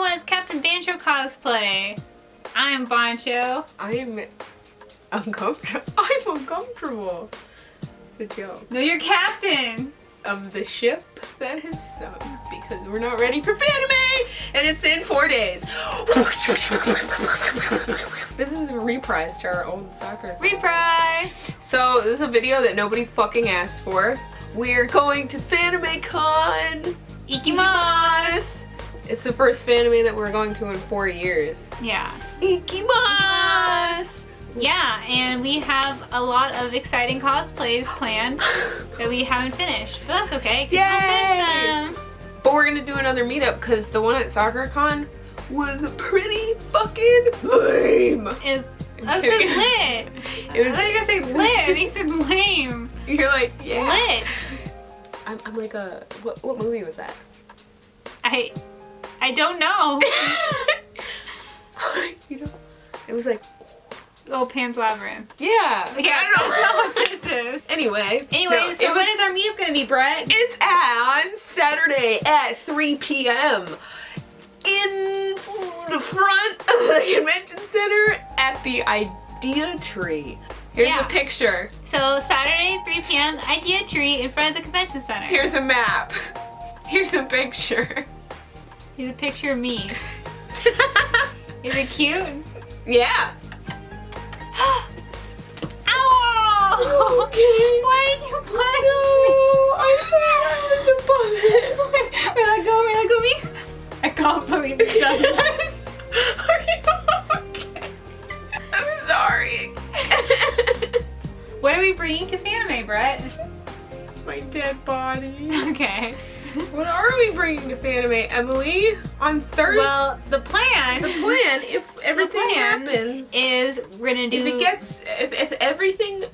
everyone, it's Captain Bancho cosplay. I'm Bancho. I'm uncomfortable. I'm uncomfortable. It's a joke. No, you're Captain. Of the ship that has sunk because we're not ready for Fanime and it's in four days. this is a reprise to our old soccer. Reprise. So this is a video that nobody fucking asked for. We're going to Fanime Con. Ikimasu. It's the first Fanime that we're going to in four years. Yeah. Ikimasu. Yeah, and we have a lot of exciting cosplays planned that we haven't finished, but that's okay. Yay! But we're gonna do another meetup because the one at SoccerCon was pretty fucking lame. Is I said lit. It was. I thought you were gonna say lit, and he said lame. You're like, yeah. Lit. I'm, I'm like a, what, what movie was that? I, I don't know. you know, it was like, oh, Pan's Labyrinth. yeah. Yeah, I don't not what this is. Anyway. Anyway, no, so was- is our meetup gonna be, Brett? It's on Saturday at 3 p.m. in the front of the convention center at the Idea Tree. Here's Yeah. a picture. So Saturday, 3 p.m. Idea Tree in front of the convention center. Here's a map. Here's a picture. Here's a picture of me. Is it cute? yeah. Ow! Okay. Why did you punch I thought I was it. me? Wait, let go, wait, let go me. I can't believe it does this. Are you okay? I'm sorry. What are we bringing to Fanime, Brett? My dead body. Okay. What are we bringing to Fanime, Emily? On Thursday? Well, the plan the plan, if everything plan happens, is we're gonna do if it gets, if, if everything,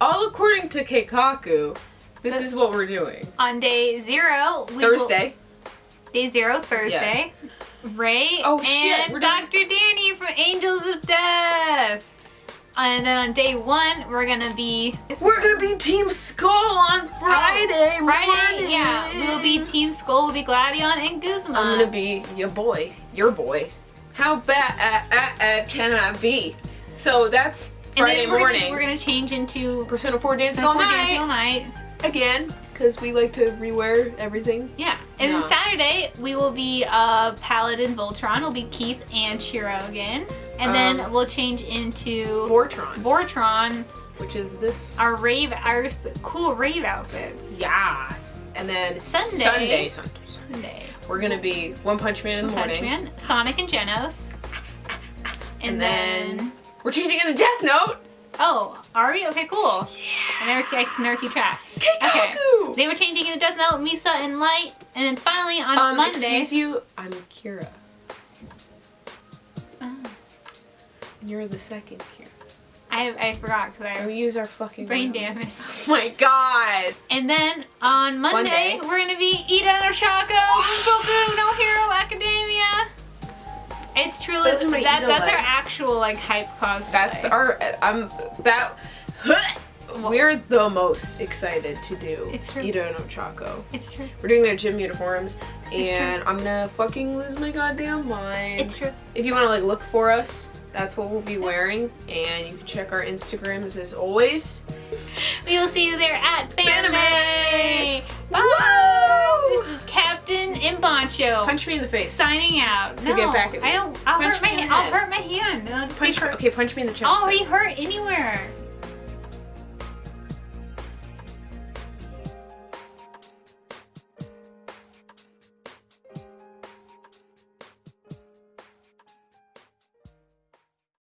all according to Keikaku, this is what we're doing. on day zero. will- Thursday. day zero, Thursday. Ray Oh, shit, and doing- Dr. Danny from Angels of Death. And then on day one, we're gonna be We're gonna be Team Skull on Friday. Oh, Friday, morning. yeah. We'll be Team Skull, we'll be Gladion and Guzman. I'm gonna be your boy, your boy. How bad uh, uh, uh, can I be? So that's And Friday then we're morning. Gonna, we're gonna change into Persona 4 Days Persona 4 All Night Night. again, because we like to rewear everything. Yeah. And No. then Saturday, we will be uh, Paladin Voltron. Will be Keith and Shiro again. And then Um, we'll change into Vortron, Vortron, which is this. our rave, our cool rave outfits. Yes. And then Sunday. Sunday, Sunday, Sunday. We're gonna be One Punch Man in the Punch morning. Man, Sonic and Genos. And, And then, then- We're changing into Death Note. oh, are we? Okay, cool. I never, I never keep track. Okay. They were changing into Death Note, Misa, and Light, and then finally on Um, Monday. excuse you, I'm Kira. You're the second here. I, I forgot because I We use our fucking brain name. damage. Oh my god. And then on Monday, Monday. we're gonna be Ida no Shako from Boku no Hero Academia. It's truly Those are my that, Ida that's our actual like hype cosplay. That's our. I'm that. We're the most excited to do It's true. Ito no Chaco. It's true. We're doing their gym uniforms, and I'm gonna fucking lose my goddamn mind. It's true. If you want to like look for us, that's what we'll be wearing, and you can check our Instagrams as always. We will see you there at Fanime. Bye. This is Captain Imbancho Punch me in the face. signing out. To no, get back at me. I don't. I'll Punch hurt my. I'll hurt my hand. Just Punch. be. Okay, punch me in the chest. Oh, I'll be hurt anywhere.